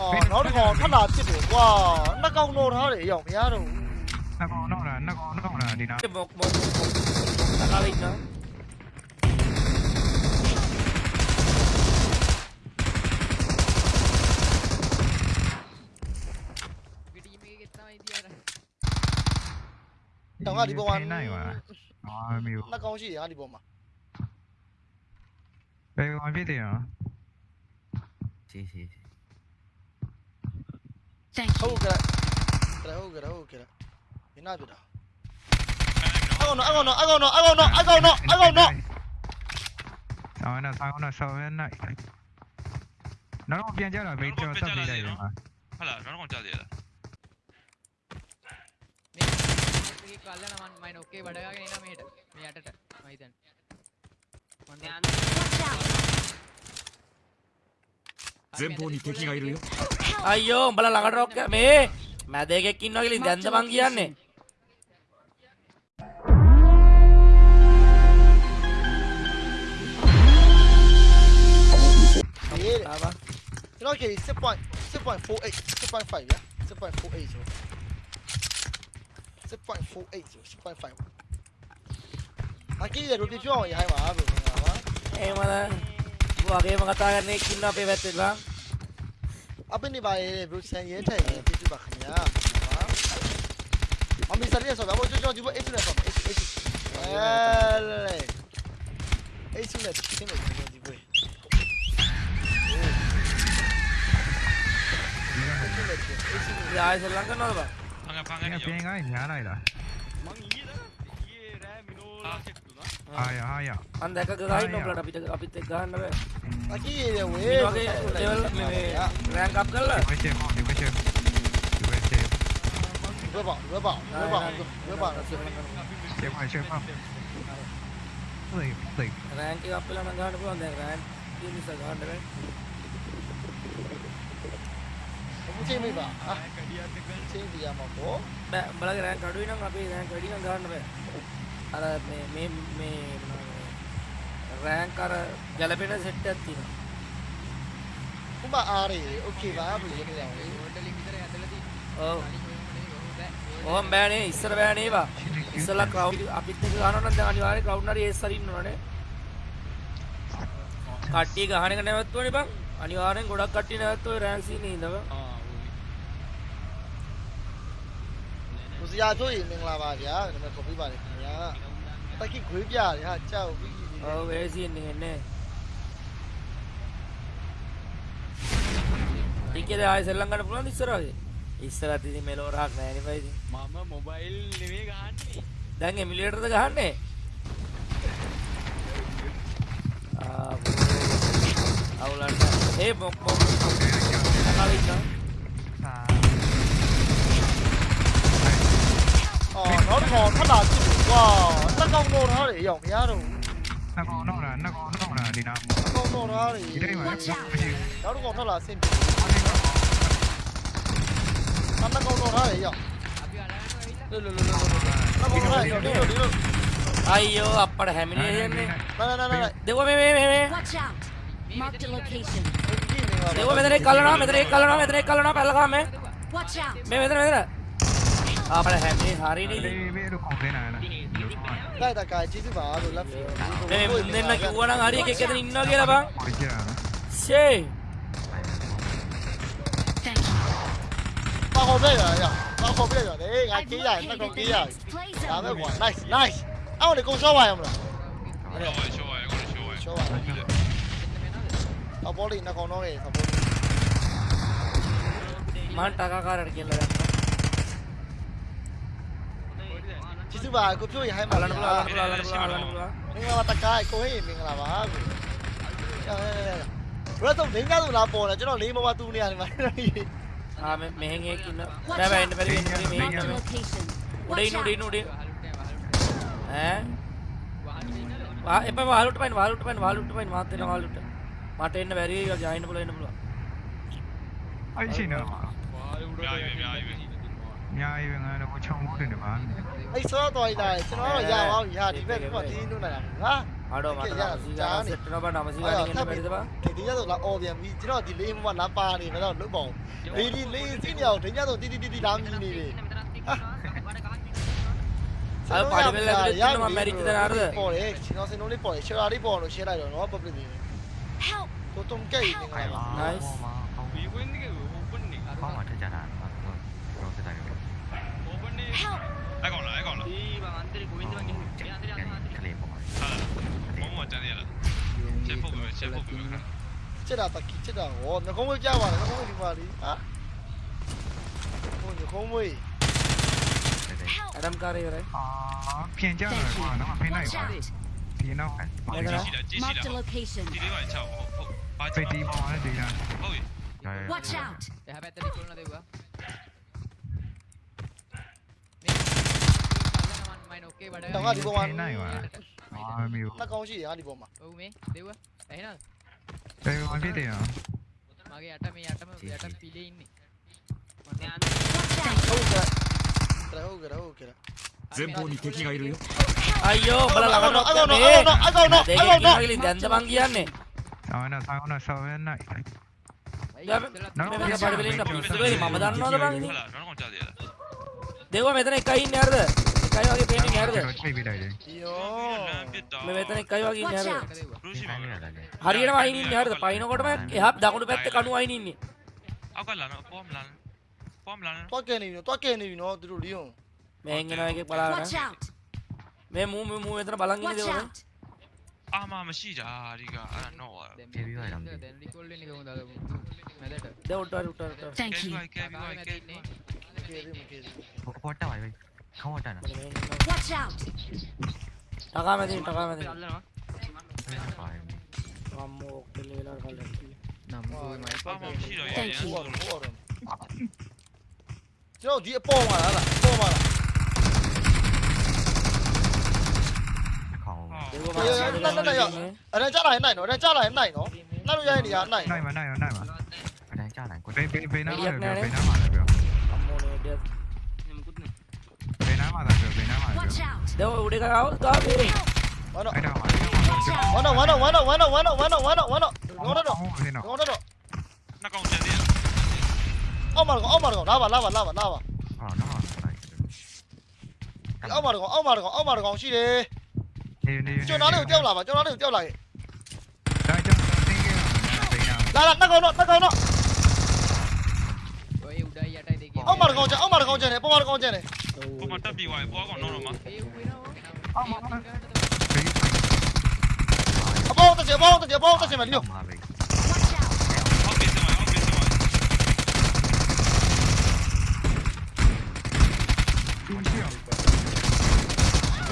အော်နောက်တစ်ကောင်ထပ်လာဖြစ်တယ်ကွာနှစ်ကောင်တော့ထားတယ်အရောက်မရတော့ဘူးနှစ်ကောင်တော့လားနှစ်ကောင်တော့လားဒီနာမုတ်မုတ်တကားလိုက်နော်တောင်ကဒီပေါ်မှာနိုင်ပါအာမျိုးနှစ်ကောင်ရှိတယ်ဟာဒီပေါ်မှာဘယ်ကောင်ဖြစ်တယ်နော်စီစီ Thank ဟု you. တ်ကဲ့ကဲဟုတ်ကဲ့ဟုတ်ကဲ့မင်းနာပြတာအကောင်တော့အကောင်တော့အကောင်တော့အကောင်တော့အကောင်တော့အကောင်တော့ ဆောင်းနေဆောင်းနေဆောင်းနေနောက်တော့ပြန်ကြတော့ဘေးကျော်တက်ပြီးလိုက်တယ်မှာ ဟုတ်လားနောက်တော့ကြာသေးလား කල්ලන මන් මයින් ඔක්කේ වඩාගෙන එන මේට මේ යටට මහිතන් මන්ද 前方に敵がいるよ අයියෝ උඹලා ළඟට රොක් මේ මැද එකෙක් ඉන්නවා කියලා දැන්ද මං කියන්නේ Tava. You know, okay, 6.48, 6.5, yeah? 6.48, so. 6.48, so 6.5. Aqui, eu te digo, já é uma água, não é? É, mano. වගේම කතා කරන එක් ඉන්න අපේ පැත්තෙලා අපේ බායේ බෘක්සන් යට පිටු බක්නියා. මම ඉස්සරිය සොබ. ඔය ජෝ ජෝ ඒසු නැසොබ ඒසු ඒසු ඒසු නැත් කිසිම දිබේ යායි සල්ලං කරනවද බං? පංග පංග නේ පංගයි ඥානයිලා. මං ඊයේ දා ඊයේ රෑ මිනෝලා ආය ආය. අන් දැක ගහින්න ඔයාලට අපිට අපිත් එක්ක ගහන්න බෑ. අකී ඔය. වගේ ලෙවල් මේ රෑන්ක් අප් කරලා. ඔකේ ඔකේ ඔකේ රබා රබා රබා රබා සේමයි සේමයි play play රෑන්ක් එකක් අප්ලා නම් ගහන්න පුළුවන්. දැන් රෑන්ක් කියන නිසා ගහන්න බෑ. මුචේ මේ බා ආ. කඩියත් එක්ක චේන්ජ් යමකෝ බෑ බලගේ රෑන්ක් අඩුයි නම් අපි රෑන්ක් වැඩි නම් ගහන්න බෑ. අර මේ මේ රෑන්ක් අර ගැලපෙන සෙට් එකක් තියෙනවා. උඹ ආරේ ඔකේ වාබු එක දැන් හොටලෙ විතර ඇදලා තියෙනවා. ඔව්. ඔහොම බෑනේ ඉස්සර බෑනේ වා. ඉස්සලා ක්‍රවුඩ් අපිත් එක්ක ගහනවනම් දැන් අනිවාර්යෙන් ක්‍රවුඩ් නරි ඒස් හරි ඉන්නවනේ. කට්ටිය ගහන එක නැවතුනේ බං. අනිවාර්යෙන් ගොඩක් කට්ටිය නැවතුනේ රෑන්ක් සීනේ ඉඳව. මුසියා ජොයි මං ලාවා ගියා. මම කොපි බලන්න. Taking quick yard, yeah, ciao. Oh, where is he in the end? Eh? ටිකේ ආය සෙල්ලම් ගන්න පුළුවන් ඉස්සරහගේ. ඉස්සරහට ඉතින් මෙලෝ රහක් නැහැ නේ බයිද? මම මොබයිල් නෙමෙයි ගහන්නේ. දැන් එමුලේටර්ද ගහන්නේ? ආ අවුලන්න. ඒ බොක් බොක්. කලින්න. ආ. ඕ, නෝනෝ, තලා. Wow, nó combo nó để dòng giá rồi. Nó còn nó là nó còn nó là đi nào. Combo nó thì. Đi đây mà. Đó nó còn nó là sim. Nó nó combo nó để dòng. Lulu lulu lulu. Nó combo nó đi rồi đi rồi đi rồi. അയ്യോ അപ്പടെ ഹെമിനി ദേവോ മേ മേ മേ ദേവോ മെതരെ കല്ലണോ മെതരെ കല്ലണോ മെതരെ കല്ലണോ പെല്ലകാ മേ മേ മെതരെ മെതരെ അപ്പടെ ഹെമിനി ഹറി നീ മേ ഒരു കോംപ്ലൈന്റ് ആണ് Dai Takagi si va con la fine. Nella buona Ari che chiede in Nokia va. Sì. Ba hộp đây rồi à? Ba hộp đây rồi đấy, ngài kỹ rồi, nó còn kỹ. Làm được quả, nice, nice. Ao này cũng show bài không rồi. Show bài, show bài, show bài. Show bài. Tao bowling nó còn nó này, tao bowling. Man taka kar adikilla. ကျေးဇူးပါကိုပြို့ရဟိုင်းပါလာနမလားလာနမလားလာနမလားမင်္ဂလာပါတကားကိုဟေးမင်္ဂလာပါကိုဘရတ်တော့မင်းကတော့လာပေါ်တယ်ကျွန်တော်လေးမမသူ့နေရာနေမှာအာမင်းငယ်ကိနဘယ်ဘယ်ဘယ်ဘယ်မင်းငယ်ဦးဒိနူဒိနူဒိဟမ်ဝါအပဝါလုတ်ပိုင်ဝါလုတ်ပိုင်ဝါလုတ်ပိုင်ဝါတင်ဝါလုတ်မာတင်ဘယ်ရီရောဂျိုင်းဘလိုင်းဘလိုအဲ့ရှိနေတော့မှာအများကြီးပဲအများကြီးပဲအများကြီးပဲငါတို့ချုံမှုတင်တယ်ပါ အဲ့ဆောတော်ရတာကျွန်တော်တော့ရပါဘူးဟာဒီဘက်ကတီးနုနေတာငါအားတော့မှာတော့မစီကစက်တော့ဘာနာမစီကနေနေပဲတပါဒီဒီရတော့လာအော်ပြန်ပြီကျွန်တော်ဒီလေးမမလာပါနေတော့လွတ်ပေါ့လေးဒီလေးစီးနေအောင်ဒညတော့တီးတီးတီးလာမြည်နေတယ်အဲ့ပါဒီပဲလေကျွန်တော်မရီတနာရပေါ်တယ်ကျွန်တော်စင်လုံးလေးပေါ်တယ်ရှယ်ရာလေးပေါ်လို့ရှယ်လိုက်တော့နော် public တွေ Help! တိုးတုံကဲနေငါပါ nice We win the open နေကောင်းမှထက်ကြတာတော့စတိုင်းပဲ open နေ 이방안 들이고 윈드만 계속 얘안 들이 안 들이 너무 왔잖아요 제 뽑으면 제 뽑으면 기체다 딱 기체다 와나 거물 잡아라 나 거물이 말이 아 거물 거물 adam ka rahe hai ah pian ja raha hai na pe nai hai pe nao hai mark the location dile vai chao pe di ma de da watch out ya battery kholna dega က်ဟုတ်ဟုတ်ပါချ ဖိ ောက် တီပေါ်တယ်ဒီလား ဟုတ်ပြီ Watch out! එහ පැත්තට කොල්න දෙව්වා මයි නොක්කේ වඩ တော့ငါဒီပေါ်မှာ နိုင်ပါအာမျိုး နှကောင်းရှိတယ်ငါဒီပေါ်မှာ ඔව් මේ දෙව්වා ඇහෙනවද တေးဝင်ဖြစ်တယ် මගේ යට මේ යටම යට පිලේ ඉන්නේ Watch out! ဟုတ်ကဲ့ဟုတ်ကဲ့ဟုတ်ကဲ့ 前方に敵がいるよ အယိုဘလာလာတော့ အကောင်တော့အကောင်တော့အကောင်တော့ ဒေ အ က ကောင် က တော့ လင်းတန်တဘန်ကြီးနဲ့ ဆောင်းနေဆောင်းနေဆောင်းနေနိုင် မင်းကပါဘလင်းတော့ပြည့်မမဒန်နော်တဘန် ဟုတ်လားနောက်ကောင်ကြားသေး cayo aquí, peña mierda. Dios. මේ මෙතන එකයි වගේ ඉන්නේ හරියට. හරියටම අයින් ඉන්නේ හරියට. පයින්කොට මම එහා දකුණු පැත්තේ කණු අයින් ඉන්නේ. අකලන පොම් ලන. පොම් ලන. තොකේ නෙවිනෝ තොකේ නෙවිනෝ දුරු ලියෝ. මෙහෙන් එනවා එකේ බලන්න. මේ මූ මේ මූ මෙතන බලන් ඉන්නේ දේවල්. ආමාම ශීරාරිගා අනනවා. දැන් රිකෝල් වෙන්නේ කොහොමද අර මැදට. දැන් උටාර උටාර උටාර. Thank you. පොට්ටවයි වෙයි. không có trần à watch out. टका में दी टका में दी không? के लिए लड़ कर लेती नम्मो मैं पर मम्मी रही है थैंक यू चलो दिए पो मारा ला पो मारा này này này ở đây chắc là cái này nó ở đây chắc là cái này nó nó đâu ra gì à này này mà này mà này mà ở đây chắc là cái về về về nó về nó mà được နားမှာလာပြောဘယ်နားမှာလဲ Watch out! တော့ဦးဒီကောင်သွားပြီ One knock. အဲ့ဒါမှာ One knock, one knock, one knock, one knock, one knock, one knock, one knock, one knock. Go down, down. ဟုတ်တယ်နော် Go down, down. နှစ်ကောင်ကျန်သေးတယ်အောက်မှာတကောင်အောက်မှာတကောင်လာပါလာပါလာပါလာပါဟာနော်အောက်မှာတကောင်အောက်မှာတကောင်အောက်မှာတကောင်ရှိတယ်နေနေကျွန်တော်လေးကိုကြောက်လာပါကျွန်တော်လေးကိုကြောက်လာခဲ့ဒါကြောင့်တင်းကဘယ်နာလာလာနှစ်ကောင်တော့နှစ်ကောင်တော့ Ôi, udah ya, tadi. အောက်မှာတကောင်ကျန်အောက်မှာတကောင်ကျန်တယ်ပေါ်မှာတကောင်ကျန်တယ် ကိုမတက်ပြီးသွားပြီပွားကောင်တော့တော့မှာအော်မအပေါ်တက်စီအပေါ်တက်စီအပေါ်တက်စီမလို့ဟုတ်ပြီစမဟုတ်ပြီစမ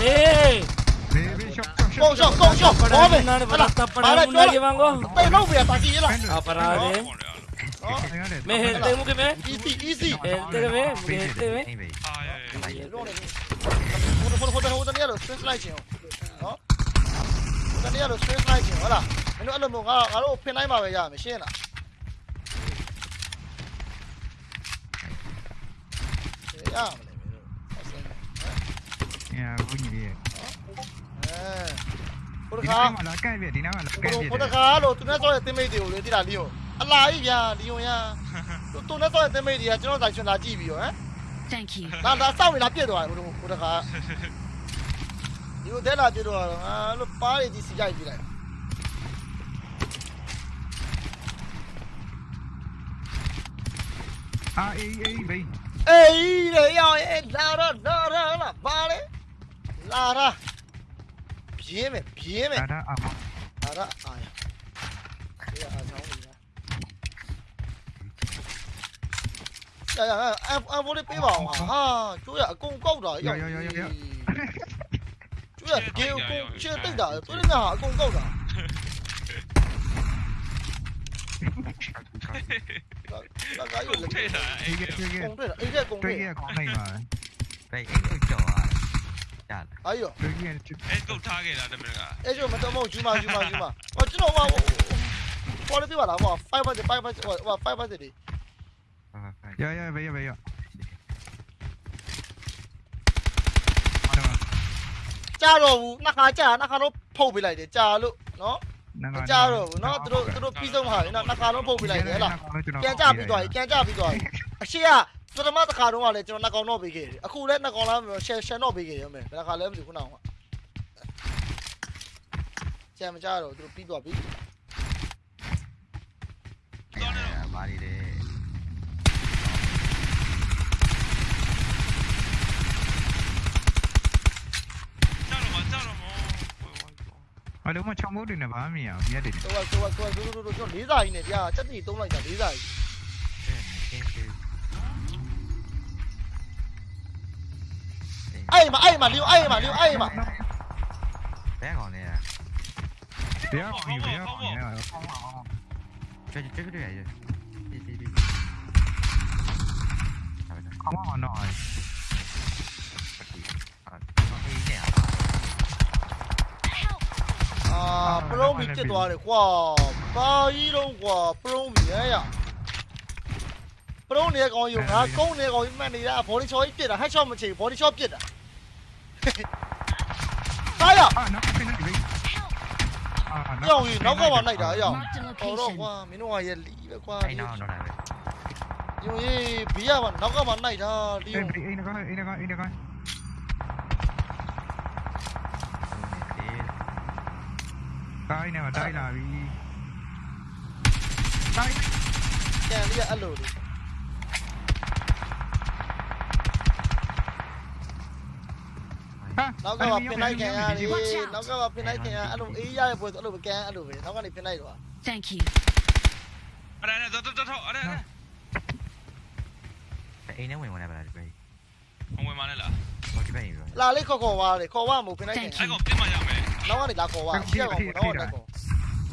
အေး Con yo, con yo, ¡Vamos! ¡Para, para, llevan go! ¡Pero voy a partir la! ¡Ah, para, eh! ¡Me gente, muque me! ¡Easy, easy! ¡Gente, me! ¡Gente, me! මේ အာရဲလို့နေဟိုဟိုဟိုဟိုတနေ့လို့ stress လိုက်ချင်နော်တနေ့လို့ stress လိုက်ချင်ဟုတ်လားမင်းတို့အဲ့လိုမျိုးငါငါတို့ဖင်တိုင်းမှာပဲရမယ်ရှင်းလားရမလဲမင်းတို့အစင်းညာဘူးကြီးရဲ့အဲဟိုတဒီခါနားမှာလာကဲ့ပြဒီနားမှာလာကဲ့ပြဟိုတခါလို့သူနဲ့ဆော့တဲ့တင်မိတ်တွေကိုလေတိလာလီယိုအလာကြီးဗျာလီယိုရသူသူနဲ့ဆော့တဲ့တင်မိတ်တွေကကျွန်တော်တိုင်ရှင်လာကြည့်ပြီးရောဟမ် Thank you. ဒါဒါစောင့်နေတာပြည့်သွားတယ်ဟိုဟိုတခါဒီလိုတဲ့လာပြည့်သွားတော့ငါလို့ပါးရည်ကြီးစီကြိုက်ကြည့်လိုက်အာအေးအေးဘေးအေးလေရောက်ရဲ့လာတော့လာတော့လာပါလေလာတာပြင်းမယ်ပြင်းမယ်ဒါဒါအမလာတာအာရ 哎呀，安安福的背包嘛，哈，主要攻狗的，兄要，主要给攻，切敌的，主要给他打攻狗的。嘿嘿嘿，老老该有人对了，A 键对了，A 键对了，对了，对了，对了，哎呦，哎，都差给了，对不啦？哎，就么子么子嘛，么子嘛，我知道我我我那兵王啦，我快把敌人，快把，我我快把敌人。 မာဟောကျွန်တော်ဟောပေါ်လေးပြပါလားဟော5 budget 5 budget ဟော5 budget ဒီရရဘေးဘေးရကြတော့ဘူးနှစ်ခါကြာနှစ်ခါတော့ဖုတ်ပေးလိုက်တယ်ကြာလို့နော်မကြတော့ဘူးနော်သူတို့သူတို့ပြီးဆုံးဟာနော်နှစ်ခါလုံးဖုတ်ပေးလိုက်တယ်ဟဲ့လားပြန်ကြပြီးသွားပြီပြန်ကြပြီးသွားပြီအရှိကပထမတစ်ခါတော့ကလည်းကျွန်တော်နှစ်ကောင်တော့ပေးခဲ့တယ်အခုလည်းနှစ်ကောင်လားရှယ်ရှယ်တော့ပေးခဲ့ရမယ်ဘယ်တစ်ခါလဲမသိဘူးခုနကကြံမကြတော့သူတို့ပြီးသွားပြီဘာတွေလဲကြောက် ဘာလို့မချောင်းမိုးတွေနဲ့ဘာမှမရအောင်မြက်တယ် ဆိုတော့ဆိုတော့ဆိုတော့တို့တို့ကျွန်တော်လေးစာကြီးနဲ့ကြာစက်တီသုံးလိုက်တာလေးစာကြီး ရှင်းတယ် အဲ့မှာအဲ့မှာလီယိုအဲ့မှာလီယိုအဲ့မှာ ဘယ်ကောင်လဲ တရားပြီးဘယ်ကောင်လဲ ကျွတ်ကျွတ်တွေ့ရည်ဒီဒီဒီဟာပဲ အမောင်းတော့ အာ အာပရုံးပြီးပြစ်သွားတယ်ကွာဘာကြီးတော့ကွာပရုံးပြီးရရပရုံးနေကောင်ယူငါကုန်းနေကောင်ကြီးမှတ်နေတာဘော်ဒီချော်ကြီးပြစ်တာဟက်ချော့မချေဘော်ဒီချော့ပြစ်တာဟာရအာနောက်ဖင်းနေပြီအာရောင်ကြီးနောက်ကမှနိုင်တာရောင် Marked a ဟောတော့ location. ကွာမင်းတို့ကရဲ့လီပဲကွာအဲ့နောက်တော့လာပဲယိုရေးဘီးရပါနောက်ကမှနိုင်တာလီယိုအေးအေးနကောအေးနကောအေးနကော တိုင်းနေမှာတိုင်းလာပြီတိုင်းကျန်လေးကအဲ့လိုလေဟာနောက်ကမှပင်လိုက်ခံရတယ်နောက်ကမှပင်လိုက်ခံရအဲ့လိုအေးရတဲ့ပွဲဆိုအဲ့လိုပဲကန်အဲ့လိုပဲနောက်ကနေပင်လိုက်တော့ Thank you. အဲ့ဒါနဲ့တော့တော့တော့အဲ့ဒါနဲ့အိမ်ထဲဝင်ဝင်လာပါလားဒီပဲအဝင်မနဲ့လားဟိုဒီပဲပြီလာလေးခေါ်ခေါ်သွားတယ်ခေါ်သွားမို့ပင်လိုက်ခံအဲ့ကောင်ပြစ်မှရမယ် နောက်ကနေလာခေါ်သွားရှက်ကောင်နောက်ကနေခေါ်တ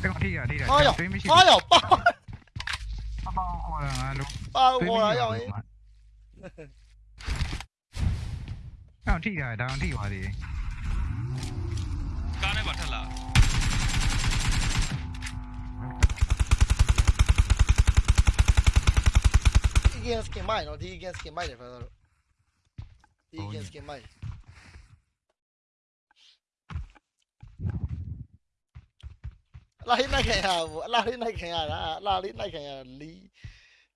ကောင်ထိရထိရဟာရောက်သွေးမရှိဟာရောက်ပါအမောင်းဟောတာငါလို့ပါခေါ်လာရောက်ရင်အော်ထိတာဒါအောင်ထိပါသေးကားနဲ့ပါထက်လာဒီ against skin မိုက်နော်ဒီ against skin မိုက်တယ်ဖာတော့ဒီ against skin မိုက် အလားလေးနိုင်ခံရဘူးအလားလေးနိုင်ခံရတာအလားလေးနိုင်ခံရတာလီ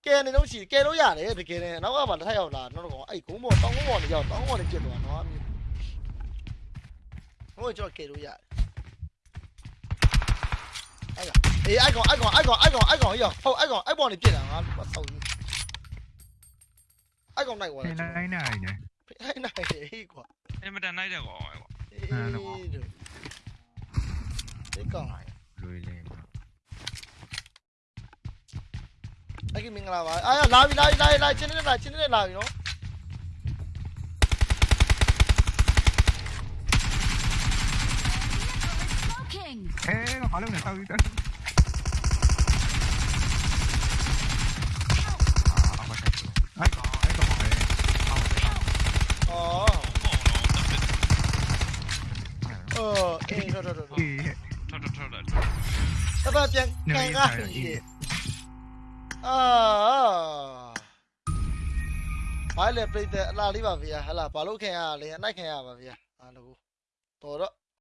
ကဲနေတော့ရှိကဲလို့ရတယ်တကယ်နဲ့နောက်ကမှတစ်ထပ်ရောက်လာနောက်တော့အဲ့ဂုံးပေါ်တောင်းကုန်းပေါ်နေရောက်တောင်းကုန်းပေါ်နေပြစ်သွားနော်အမျိုးဟိုကြောကဲလို့ရတယ်အဲ့ကအေးအဲ့ကောင်အဲ့ကောင်အဲ့ကောင်အဲ့ကောင်အဲ့ကောင်ရောက်ဟုတ်အဲ့ကောင်အဲ့ပေါ်နေပြစ်တာငါဆောက်ယူအဲ့ကောင်နိုင်သွားနေတယ်လိုက်နိုင်နေအဲ့နိုင်ဟေးကွာအဲ့မတန်နိုင်တဲ့ကောင်ကွာအေးတို့ဒီကောင် လွေလေအဲ့ကမင်္ဂလာပါအာလာပြီလာပြီလာပြီလာချင်းနေလာချင်းနေလာပြီနော် Smoking. အဲဘာလို့လဲဆောက်ပြီးအာအ ပတ်ပြန်ကန်ကားကြီးအာဘာလဲပြိတဲ့အလားလေးပါဗျာဟလာဘာလို့ခင်ရလဲအနိုင်ခင်ရပါဗျာအားလုံးတော်တော့